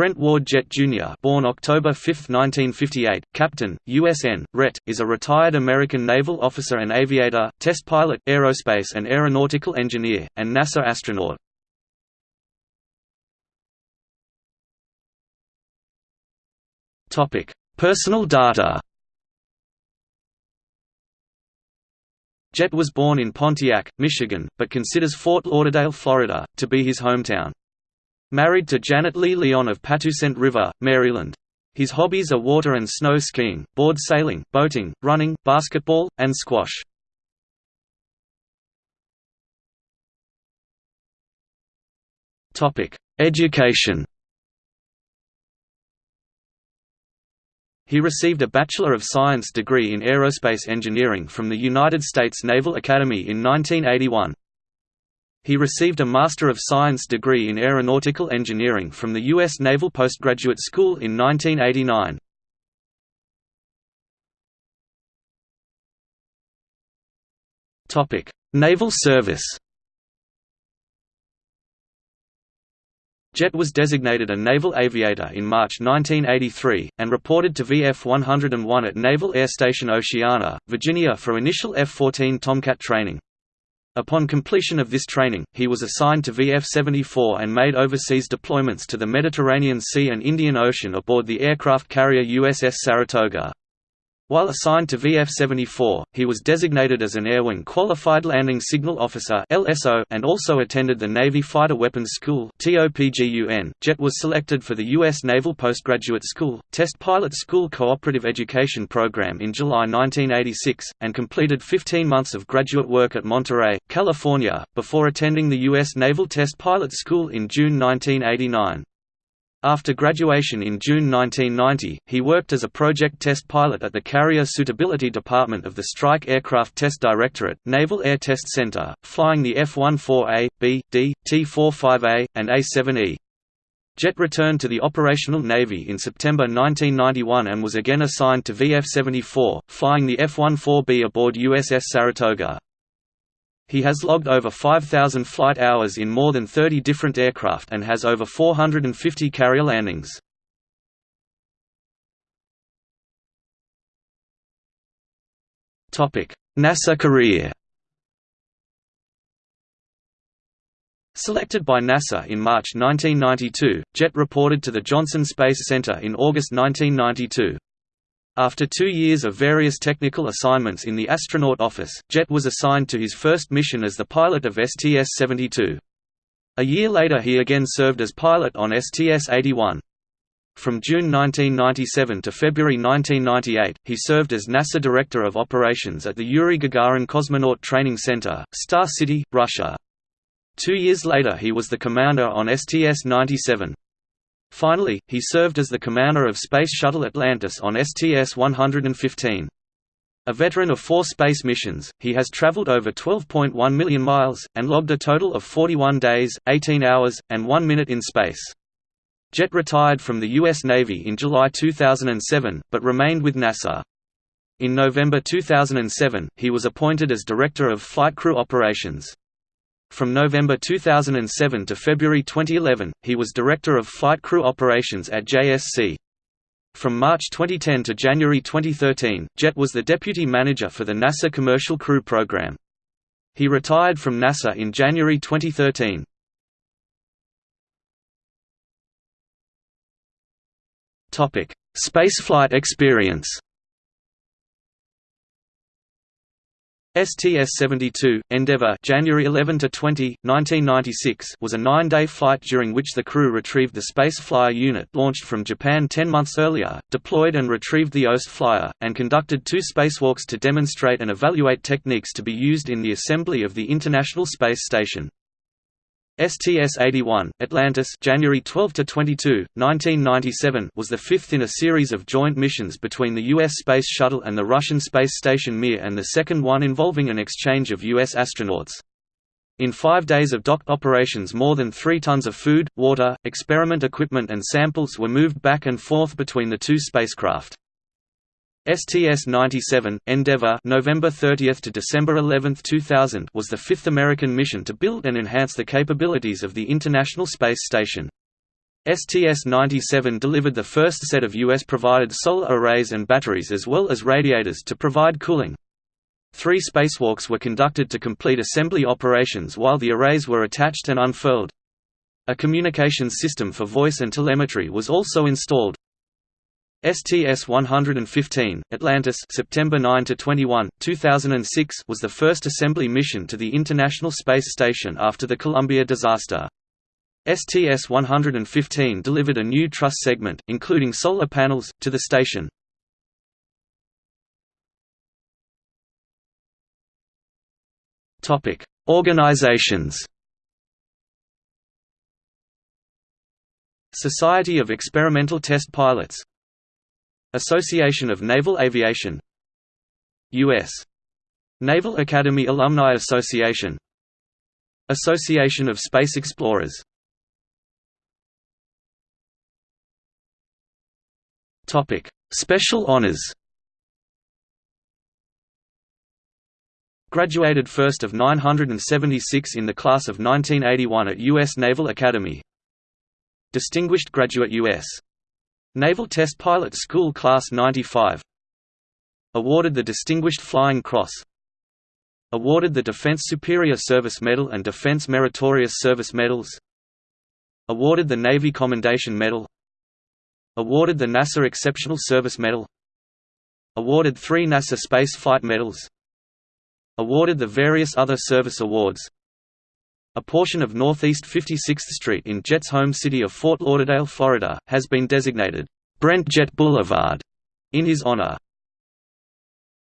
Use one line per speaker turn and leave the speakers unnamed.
Brent Ward Jett Jr. born October 5, 1958, captain, USN, RET, is a retired American naval officer and aviator, test pilot, aerospace and aeronautical engineer, and NASA astronaut. Personal data Jett was born in Pontiac, Michigan, but considers Fort Lauderdale, Florida, to be his hometown. Married to Janet Lee Leon of Patuxent River, Maryland. His hobbies are water and snow skiing, board sailing, boating, running, basketball, and squash. Education He received a Bachelor of Science degree in Aerospace Engineering from the United States Naval Academy in 1981. He received a Master of Science degree in Aeronautical Engineering from the U.S. Naval Postgraduate School in 1989. Naval service Jett was designated a naval aviator in March 1983, and reported to VF 101 at Naval Air Station Oceana, Virginia for initial F-14 Tomcat training. Upon completion of this training, he was assigned to VF-74 and made overseas deployments to the Mediterranean Sea and Indian Ocean aboard the aircraft carrier USS Saratoga. While assigned to VF-74, he was designated as an Air Wing Qualified Landing Signal Officer and also attended the Navy Fighter Weapons School .Jett was selected for the U.S. Naval Postgraduate School, Test Pilot School Cooperative Education Program in July 1986, and completed 15 months of graduate work at Monterey, California, before attending the U.S. Naval Test Pilot School in June 1989. After graduation in June 1990, he worked as a project test pilot at the Carrier Suitability Department of the Strike Aircraft Test Directorate, Naval Air Test Center, flying the F-14A, B, D, T-45A, and A-7E. Jett returned to the operational Navy in September 1991 and was again assigned to VF-74, flying the F-14B aboard USS Saratoga. He has logged over 5,000 flight hours in more than 30 different aircraft and has over 450 carrier landings. NASA career Selected by NASA in March 1992, Jett reported to the Johnson Space Center in August 1992. After two years of various technical assignments in the astronaut office, Jett was assigned to his first mission as the pilot of STS-72. A year later he again served as pilot on STS-81. From June 1997 to February 1998, he served as NASA Director of Operations at the Yuri Gagarin Cosmonaut Training Center, Star City, Russia. Two years later he was the commander on STS-97. Finally, he served as the commander of Space Shuttle Atlantis on STS-115. A veteran of four space missions, he has traveled over 12.1 million miles, and logged a total of 41 days, 18 hours, and 1 minute in space. Jett retired from the U.S. Navy in July 2007, but remained with NASA. In November 2007, he was appointed as Director of Flight Crew Operations. From November 2007 to February 2011, he was Director of Flight Crew Operations at JSC. From March 2010 to January 2013, Jett was the Deputy Manager for the NASA Commercial Crew Program. He retired from NASA in January 2013. Spaceflight experience STS-72, Endeavour January 11 to 20, 1996 was a nine-day flight during which the crew retrieved the Space Flyer unit launched from Japan ten months earlier, deployed and retrieved the OST Flyer, and conducted two spacewalks to demonstrate and evaluate techniques to be used in the assembly of the International Space Station. STS-81, Atlantis January 12 to 22, 1997 was the fifth in a series of joint missions between the U.S. Space Shuttle and the Russian space station Mir and the second one involving an exchange of U.S. astronauts. In five days of docked operations more than three tons of food, water, experiment equipment and samples were moved back and forth between the two spacecraft. STS-97, Endeavour November 30 to December 11, 2000 was the fifth American mission to build and enhance the capabilities of the International Space Station. STS-97 delivered the first set of US-provided solar arrays and batteries as well as radiators to provide cooling. Three spacewalks were conducted to complete assembly operations while the arrays were attached and unfurled. A communications system for voice and telemetry was also installed. STS-115, Atlantis September 9 to 21, 2006 was the first assembly mission to the International Space Station after the Columbia disaster. STS-115 delivered a new truss segment, including solar panels, to the station. Organizations Society of Experimental Test Pilots Association of Naval Aviation U.S. Naval Academy Alumni Association Association of Space Explorers Special honors Graduated first of 976 in the class of 1981 at U.S. Naval Academy Distinguished Graduate U.S. Naval Test Pilot School Class 95 Awarded the Distinguished Flying Cross. Awarded the Defense Superior Service Medal and Defense Meritorious Service Medals. Awarded the Navy Commendation Medal. Awarded the NASA Exceptional Service Medal. Awarded three NASA Space Flight Medals. Awarded the various other service awards a portion of Northeast 56th Street in Jett's home city of Fort Lauderdale, Florida, has been designated Brent Jett Boulevard in his honor.